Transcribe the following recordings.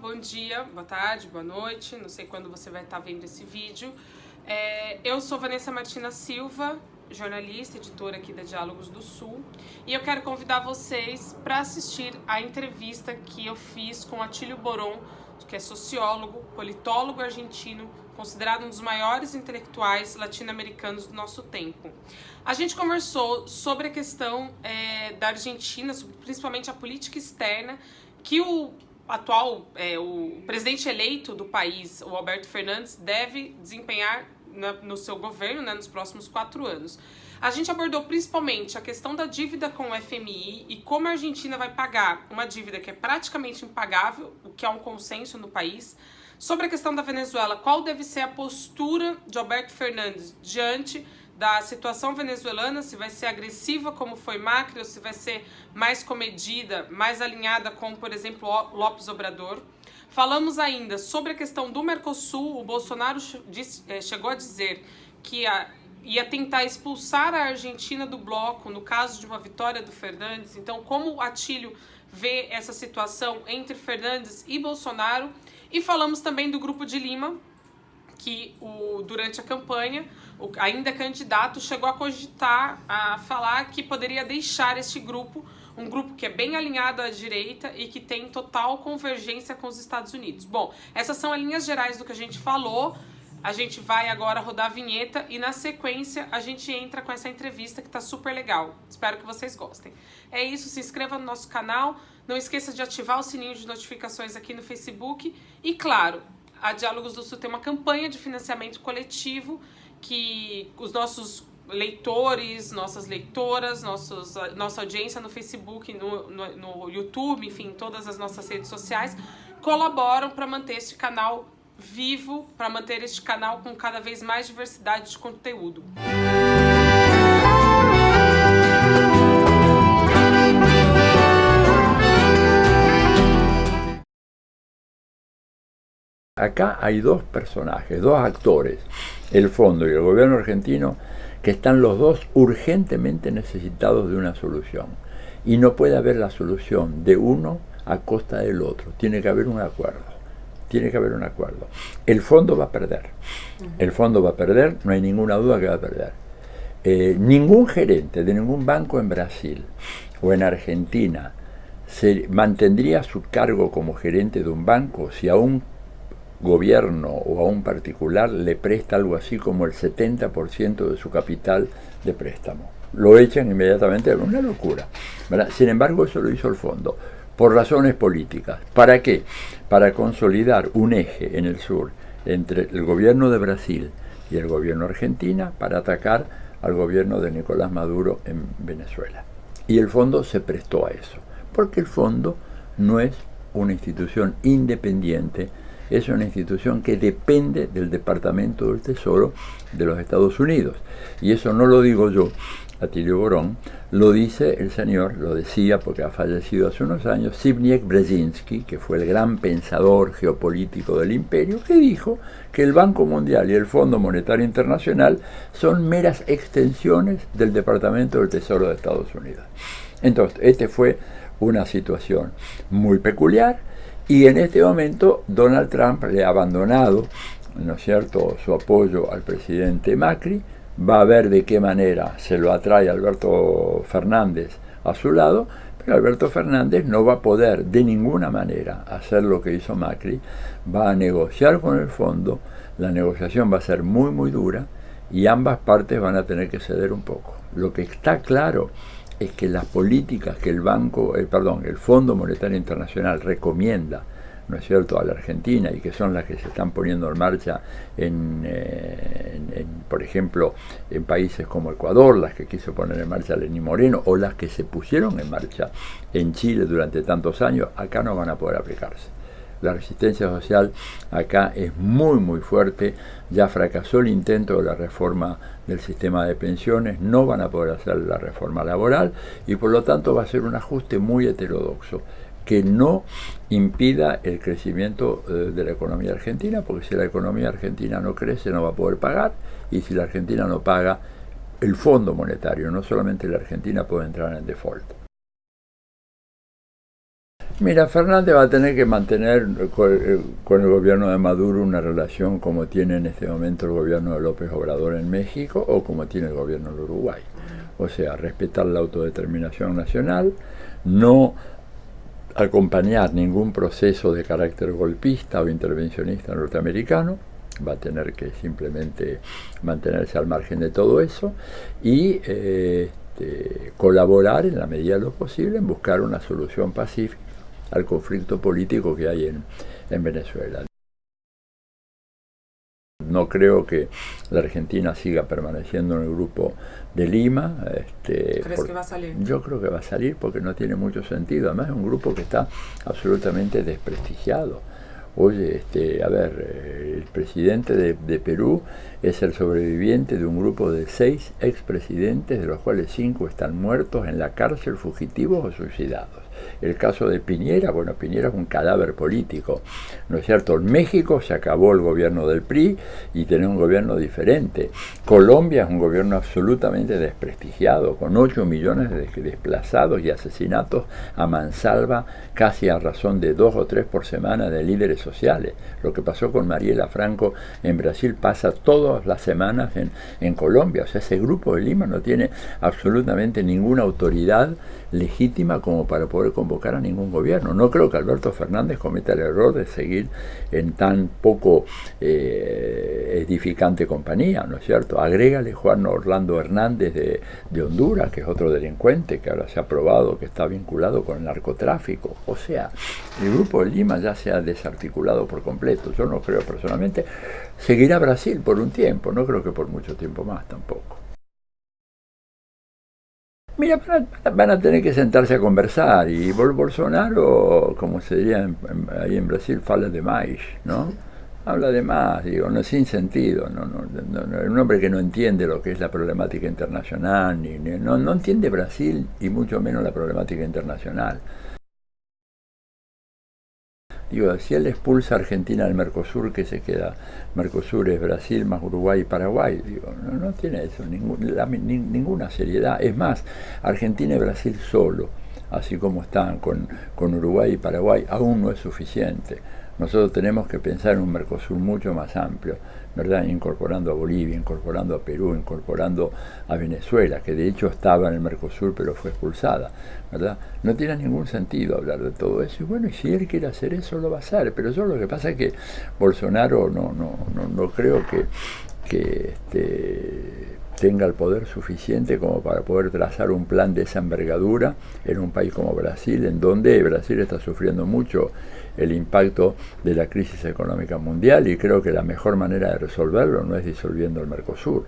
bom dia, boa tarde, boa noite, não sei quando você vai estar vendo esse vídeo. É, eu sou Vanessa Martina Silva, jornalista, editora aqui da Diálogos do Sul, e eu quero convidar vocês para assistir a entrevista que eu fiz com Atílio Boron, que é sociólogo, politólogo argentino, considerado um dos maiores intelectuais latino-americanos do nosso tempo. A gente conversou sobre a questão é, da Argentina, sobre, principalmente a política externa, que o atual, é, o presidente eleito do país, o Alberto Fernandes, deve desempenhar na, no seu governo né, nos próximos quatro anos. A gente abordou principalmente a questão da dívida com o FMI e como a Argentina vai pagar uma dívida que é praticamente impagável, o que é um consenso no país. Sobre a questão da Venezuela, qual deve ser a postura de Alberto Fernandes diante da situação venezuelana, se vai ser agressiva como foi Macri ou se vai ser mais comedida, mais alinhada com, por exemplo, Lopes Obrador. Falamos ainda sobre a questão do Mercosul. O Bolsonaro eh, chegou a dizer que ia tentar expulsar a Argentina do bloco no caso de uma vitória do Fernandes. Então, como o Atílio vê essa situação entre Fernandes e Bolsonaro. E falamos também do Grupo de Lima, que o, durante a campanha, o, ainda candidato, chegou a cogitar, a falar que poderia deixar este grupo um grupo que é bem alinhado à direita e que tem total convergência com os Estados Unidos. Bom, essas são as linhas gerais do que a gente falou. A gente vai agora rodar a vinheta e na sequência a gente entra com essa entrevista que tá super legal. Espero que vocês gostem. É isso, se inscreva no nosso canal, não esqueça de ativar o sininho de notificações aqui no Facebook e claro, a Diálogos do Sul tem uma campanha de financiamento coletivo que os nossos leitores, nossas leitoras, nossos, nossa audiência no Facebook, no, no, no YouTube, enfim, todas as nossas redes sociais, colaboram para manter este canal vivo, para manter este canal com cada vez mais diversidade de conteúdo. Acá hay dos personajes, dos actores, el fondo y el gobierno argentino, que están los dos urgentemente necesitados de una solución. Y no puede haber la solución de uno a costa del otro. Tiene que haber un acuerdo. Tiene que haber un acuerdo. El fondo va a perder. El fondo va a perder, no hay ninguna duda que va a perder. Eh, ningún gerente de ningún banco en Brasil o en Argentina se mantendría su cargo como gerente de un banco si a un gobierno o a un particular le presta algo así como el 70% de su capital de préstamo. Lo echan inmediatamente, una locura. Sin embargo, eso lo hizo el fondo, por razones políticas. ¿Para qué? Para consolidar un eje en el sur entre el gobierno de Brasil y el gobierno argentina para atacar al gobierno de Nicolás Maduro en Venezuela. Y el fondo se prestó a eso, porque el fondo no es una institución independiente es una institución que depende del Departamento del Tesoro de los Estados Unidos. Y eso no lo digo yo, Atilio Borón, lo dice el señor, lo decía porque ha fallecido hace unos años, Zbigniew Brzezinski, que fue el gran pensador geopolítico del imperio, que dijo que el Banco Mundial y el Fondo Monetario Internacional son meras extensiones del Departamento del Tesoro de Estados Unidos. Entonces, esta fue una situación muy peculiar, y en este momento Donald Trump le ha abandonado, ¿no es cierto?, su apoyo al presidente Macri, va a ver de qué manera se lo atrae Alberto Fernández a su lado, pero Alberto Fernández no va a poder de ninguna manera hacer lo que hizo Macri, va a negociar con el fondo, la negociación va a ser muy muy dura y ambas partes van a tener que ceder un poco. Lo que está claro es que las políticas que el Banco, eh, perdón, el Fondo Monetario Internacional recomienda, ¿no es cierto?, a la Argentina y que son las que se están poniendo en marcha en, eh, por ejemplo, en países como Ecuador, las que quiso poner en marcha Lenín Moreno o las que se pusieron en marcha en Chile durante tantos años, acá no van a poder aplicarse. La resistencia social acá es muy muy fuerte, ya fracasó el intento de la reforma del sistema de pensiones, no van a poder hacer la reforma laboral y por lo tanto va a ser un ajuste muy heterodoxo que no impida el crecimiento eh, de la economía argentina, porque si la economía argentina no crece no va a poder pagar y si la Argentina no paga, el Fondo Monetario, no solamente la Argentina puede entrar en default. Mira, Fernández va a tener que mantener con, el gobierno de Maduro una relación como tiene en este momento el gobierno de López Obrador en México o como tiene el gobierno del Uruguay. O sea, respetar la autodeterminación nacional, no acompañar ningún proceso de carácter golpista o intervencionista norteamericano, va a tener que simplemente mantenerse al margen de todo eso y eh, este, colaborar en la medida de lo posible en buscar una solución pacífica al conflicto político que hay en, en Venezuela. No creo que la Argentina siga permaneciendo en el grupo de Lima. Este, ¿Crees que va a salir? Yo creo que va a salir porque no tiene mucho sentido. Además es un grupo que está absolutamente desprestigiado. Oye, este, a ver, eh, el presidente de, de, Perú es el sobreviviente de un grupo de seis expresidentes, de los cuales cinco están muertos en la cárcel, fugitivos o suicidados. El caso de Piñera, bueno, Piñera es un cadáver político, ¿no es cierto? En México se acabó el gobierno del PRI y tiene un gobierno diferente. Colombia es un gobierno absolutamente desprestigiado, con 8 millones de desplazados y asesinatos a mansalva, casi a razón de dos o tres por semana de líderes sociales. Lo que pasó con Mariela Franco en Brasil pasa todas las semanas en, en Colombia. O sea, ese grupo de Lima no tiene absolutamente ninguna autoridad legítima como para poder convocar a ningún gobierno. No creo que Alberto Fernández cometa el error de seguir en tan poco eh, edificante compañía, ¿no es cierto? Agrégale Juan Orlando Hernández de, de Honduras, que es otro delincuente que ahora se ha probado que está vinculado con el narcotráfico. O sea, el grupo de Lima ya se ha desarticulado por completo. Yo no creo personalmente. Seguirá Brasil por un tiempo, no creo que por mucho tiempo más tampoco. Mira, van a, tener que sentarse a conversar y Bolsonaro, como se diría ahí en Brasil, fala de más, ¿no? Habla de más, digo, no sin sentido, no, no, no, un hombre que no entiende lo que es la problemática internacional, ni, no, no entiende Brasil y mucho menos la problemática internacional. Digo, si él expulsa a Argentina del Mercosur, que se queda? Mercosur es Brasil más Uruguay y Paraguay. Digo, no, tiene eso ninguna seriedad. Es más, Argentina y Brasil solo, así como están con, con Uruguay y Paraguay, aún no es suficiente. Nosotros tenemos que pensar en un Mercosur mucho más amplio, ¿verdad? Incorporando a Bolivia, incorporando a Perú, incorporando a Venezuela, que de hecho estaba en el Mercosur pero fue expulsada, ¿verdad? No tiene ningún sentido hablar de todo eso. Y bueno, y si él quiere hacer eso, lo va a hacer. Pero yo lo que pasa es que Bolsonaro no, no, no, no creo que, que este, tenga el poder suficiente como para poder trazar un plan de esa envergadura en un país como Brasil, en donde Brasil está sufriendo mucho el impacto de la crisis económica mundial y creo que la mejor manera de resolverlo no es disolviendo el Mercosur.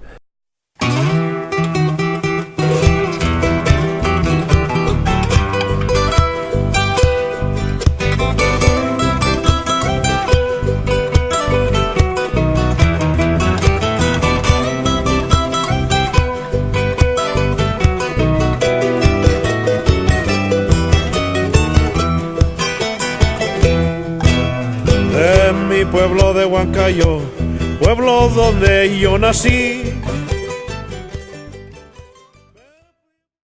Pueblo donde yo nací